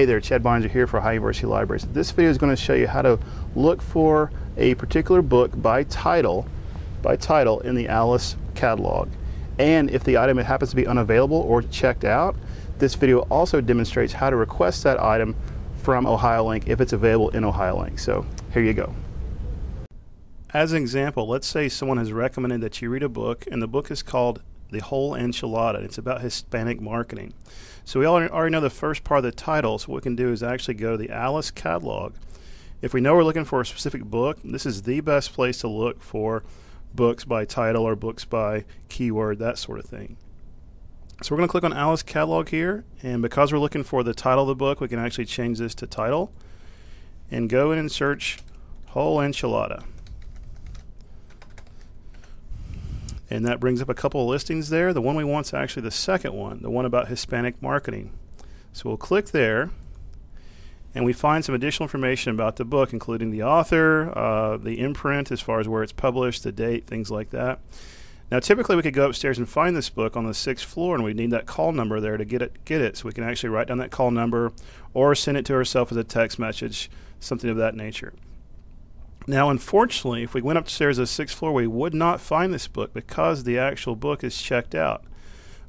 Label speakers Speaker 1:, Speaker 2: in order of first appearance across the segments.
Speaker 1: Hey there, Chad Barnes here for Ohio University Libraries. This video is going to show you how to look for a particular book by title, by title in the Alice catalog. And if the item happens to be unavailable or checked out, this video also demonstrates how to request that item from OhioLink if it's available in OhioLink. So here you go. As an example, let's say someone has recommended that you read a book and the book is called The Whole Enchilada. It's about Hispanic marketing. So we already know the first part of the title, so what we can do is actually go to the Alice catalog. If we know we're looking for a specific book, this is the best place to look for books by title or books by keyword, that sort of thing. So we're going to click on Alice catalog here, and because we're looking for the title of the book, we can actually change this to title and go in and search Whole Enchilada. And that brings up a couple of listings there. The one we want is actually the second one, the one about Hispanic marketing. So we'll click there and we find some additional information about the book, including the author, uh, the imprint as far as where it's published, the date, things like that. Now, typically, we could go upstairs and find this book on the sixth floor, and we need that call number there to get it. Get it, so we can actually write down that call number, or send it to ourselves as a text message, something of that nature. Now, unfortunately, if we went upstairs to the sixth floor, we would not find this book because the actual book is checked out.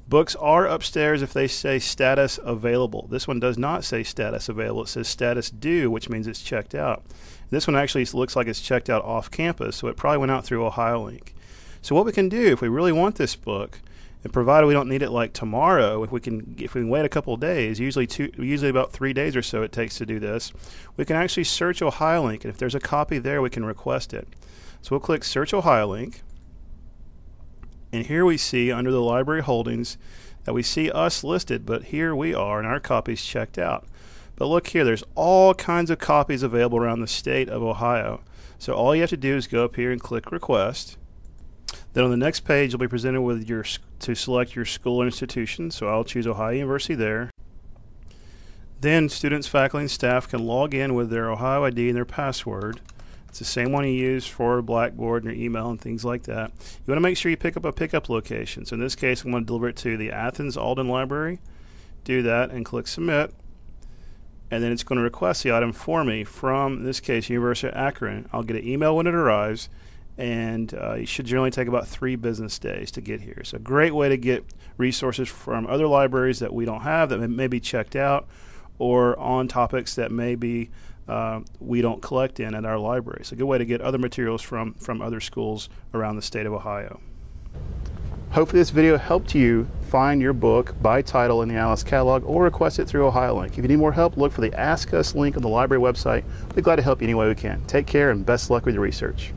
Speaker 1: Books are upstairs if they say status available. This one does not say status available. It says status due, which means it's checked out. This one actually looks like it's checked out off campus, so it probably went out through OhioLink. So what we can do if we really want this book and provided we don't need it like tomorrow, if we can if we can wait a couple days, usually two, usually about three days or so it takes to do this, we can actually search OhioLink, and if there's a copy there, we can request it. So we'll click Search OhioLink, and here we see under the library holdings that we see us listed, but here we are, and our copy's checked out. But look here, there's all kinds of copies available around the state of Ohio. So all you have to do is go up here and click Request then on the next page, you'll be presented with your to select your school or institution. So I'll choose Ohio University there. Then students, faculty, and staff can log in with their Ohio ID and their password. It's the same one you use for Blackboard and your email and things like that. You want to make sure you pick up a pickup location. So in this case, I'm going to deliver it to the Athens Alden Library. Do that and click Submit. And then it's going to request the item for me from, in this case, University of Akron. I'll get an email when it arrives and uh, it should generally take about three business days to get here. It's a great way to get resources from other libraries that we don't have that may be checked out or on topics that maybe uh, we don't collect in at our library. It's a good way to get other materials from, from other schools around the state of Ohio. Hopefully this video helped you find your book by title in the Alice catalog or request it through OhioLink. If you need more help, look for the Ask Us link on the library website. We'd be glad to help you any way we can. Take care and best luck with your research.